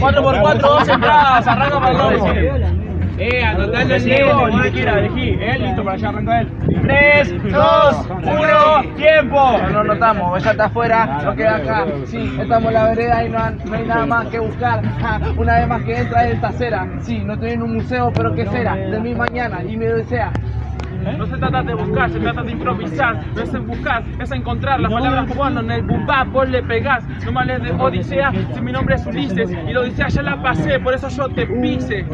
Cuatro por cuatro, dos entradas, arranca para el lomo. Eh, anotando el Diego, no me quiera, elegí. Eh, listo, para allá arranca él. Tres, dos, uno, tiempo. No nos notamos, ya está afuera, no queda acá. Sí, estamos en la vereda y no, hay nada más que buscar. Una vez más que entra esta cera. Sí, no estoy en un museo, pero ¿qué será? De mi mañana y me desea. No se trata de buscar, se trata de improvisar. No es en buscar, es encontrar. Las palabras cuando en el bumba vos le pegás. No me hables de Odisea, si mi nombre es Ulises. Y la Odisea ya la pasé, por eso yo te pise.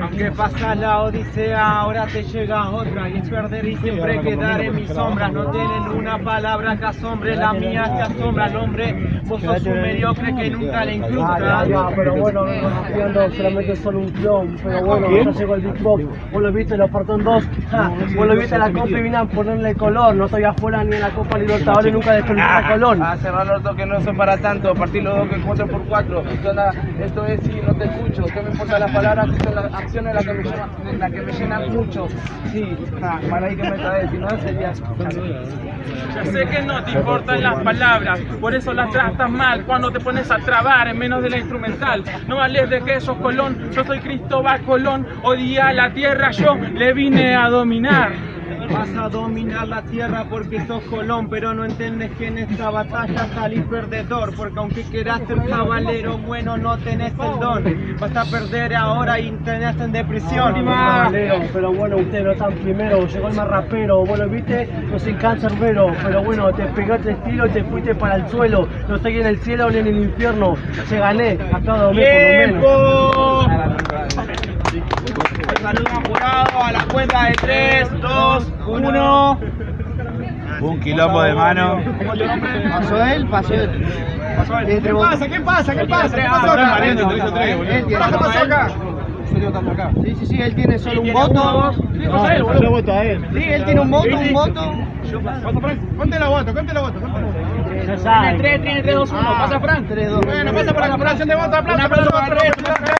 Aunque pasa la odisea, ahora te llega otra y es perder y siempre quedar en mis sombras. No tienen una palabra que asombre, la mía te asombra al hombre. Vos sos un mediocre que nunca le incrusta. pero bueno, conociendo solamente solo un clon, pero bueno, ya llegó el Big Box, vos lo viste en los Partón 2, ja, vos lo viste en la Copa y vine a ponerle color, no estoy afuera ni en la Copa Libertadores, nunca desperté a Colón. A cerrar los dos que no son para tanto, partir los dos que cuatro por cuatro. ¿Qué onda? Esto es si no te escucho, ¿qué me importan las palabras? Son las acciones las que me llenan, las que me llenan mucho. Sí, ja, para ahí que me traes, si no sería. Ya sé que no te importan las palabras, por eso las tratas mal cuando te pones a trabar en menos de la instrumental. No vales de que sos Colón, yo soy Cristóbal Colón, hoy día la tierra yo le vine a dominar. Vas a dominar la tierra porque sos Colón, pero no entiendes que en esta batalla salís perdedor, porque aunque quieras ser caballero bueno no tenés el don. Vas a perder ahora y tenés en depresión. Pero bueno, ustedes no están primero, llegó el más rapero, lo viste, no soy cancerbero, pero bueno, te pegaste estilo y te fuiste para el suelo, no estoy en el cielo ni en el infierno, se gané, acá dormí por lo menos. Saludos jurado a la cuenta de 3, 2, 1. Un quilombo de mano. Pasó él, pasó él. ¿Qué pasa? ¿Qué pasa? ¿Qué pasa? ¿Qué pasó acá? ¿Qué pasó acá? Sí, sí, sí, él tiene solo un voto. Yo voto a él. Sí, él tiene un voto, un voto. Ponte la voto, ponte la voto. Tiene 3, tiene 3, 2, 1. Pasa Frank. 3, 2, Bueno, pasa por la acumulación de votos, aplausos.